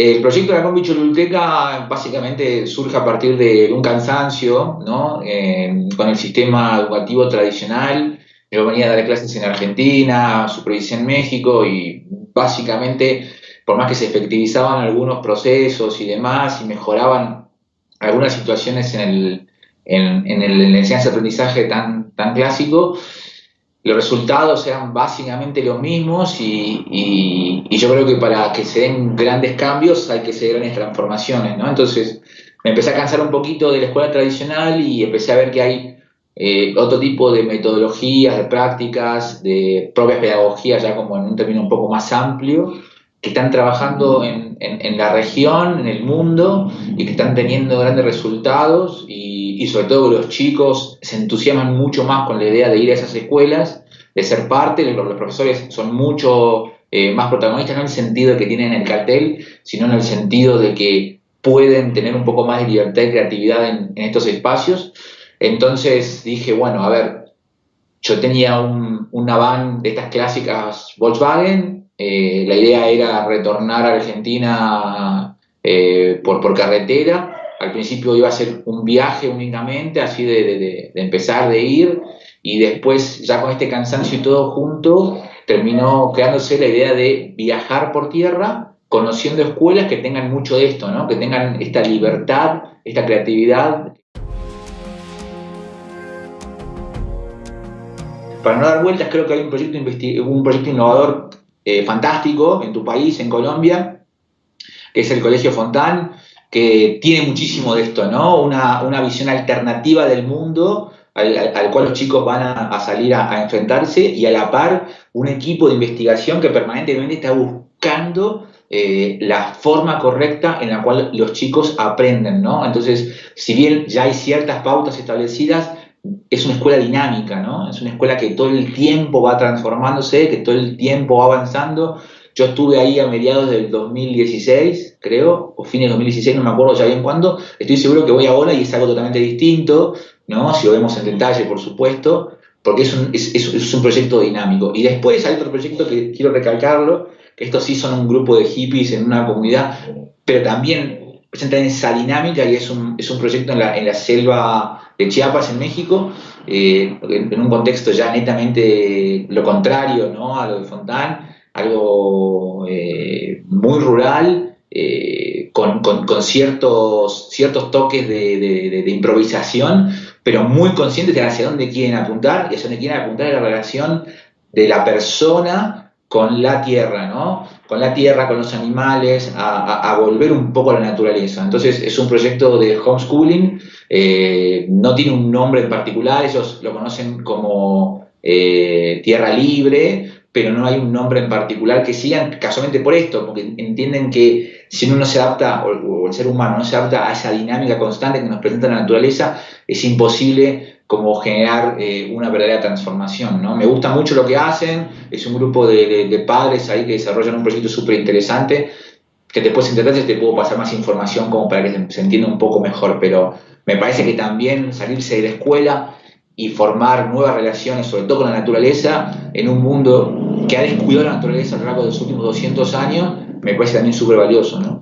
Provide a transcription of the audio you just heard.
El proyecto de la Combi Choluteca básicamente surge a partir de un cansancio ¿no? Eh, con el sistema educativo tradicional. Yo venía a dar clases en Argentina, supervisé en México y básicamente, por más que se efectivizaban algunos procesos y demás y mejoraban algunas situaciones en el, en, en el, en la enseñanza-aprendizaje tan, tan clásico, los resultados eran básicamente los mismos y, yo creo que para que se den grandes cambios hay que hacer grandes transformaciones, ¿no? Entonces me empecé a cansar un poquito de la escuela tradicional y empecé a ver que hay eh, otro tipo de metodologías, de prácticas, de propias pedagogías, ya como en un término un poco más amplio, que están trabajando en, en, en la región, en el mundo, y que están teniendo grandes resultados y y, sobre todo los chicos se entusiasman mucho más con la idea de ir a esas escuelas, de ser parte, los, los profesores son mucho eh, más protagonistas, no en el sentido que tienen el cartel, sino en el sentido de que pueden tener un poco más de libertad y creatividad en, en estos espacios. Entonces dije, bueno, a ver, yo tenía un, una van de estas clásicas Volkswagen, eh, la idea era retornar a Argentina eh, por, por carretera, al principio iba a ser un viaje únicamente, así de, empezar, de ir, y después ya con este cansancio y todo junto, terminó creándose la idea de viajar por tierra, conociendo escuelas que tengan mucho de esto, ¿no? que tengan esta libertad, esta creatividad. Para no dar vueltas, creo que hay un proyecto, un proyecto innovador eh, fantástico en tu país, en Colombia, que es el Colegio Fontán, que tiene muchísimo de esto, ¿no? Una, una visión alternativa del mundo al, al, cual los chicos van a, a salir a, a, enfrentarse y a la par un equipo de investigación que permanentemente está buscando eh, la forma correcta en la cual los chicos aprenden, ¿no? Entonces, si bien ya hay ciertas pautas establecidas, es una escuela dinámica, ¿no? Es una escuela que todo el tiempo va transformándose, que todo el tiempo va avanzando, yo estuve ahí a mediados del 2016, creo, o fines del 2016, no me acuerdo ya bien cuándo. Estoy seguro que voy ahora y es algo totalmente distinto, ¿no? Si lo vemos en detalle, por supuesto, porque es un, es, es un proyecto dinámico. Y después hay otro proyecto que quiero recalcarlo, que estos sí son un grupo de hippies en una comunidad, pero también presentan esa dinámica y es un, es un proyecto en la, en la selva de Chiapas, en México, eh, en, en, un contexto ya netamente lo contrario ¿no? a lo de Fontán, algo eh, muy rural, eh, con, con, ciertos, ciertos toques de, improvisación, pero muy conscientes de hacia dónde quieren apuntar, y hacia dónde quieren apuntar es la relación de la persona con la tierra, ¿no? Con la tierra, con los animales, a, volver un poco a la naturaleza. Entonces es un proyecto de homeschooling, eh, no tiene un nombre en particular, ellos lo conocen como tierra libre, pero no hay un nombre en particular que sigan casualmente por esto, porque entienden que si uno no se adapta, o, el ser humano no se adapta a esa dinámica constante que nos presenta la naturaleza, es imposible como generar eh, una verdadera transformación. ¿no? Me gusta mucho lo que hacen, es un grupo de padres ahí que desarrollan un proyecto súper interesante, que después en detalle te puedo pasar más información como para que se, se entienda un poco mejor, pero me parece que también salirse de la escuela y formar nuevas relaciones, sobre todo con la naturaleza, en un mundo que ha descuidado la naturaleza a lo largo de los últimos 200 años, me parece también súper valioso, ¿no?